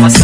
Faça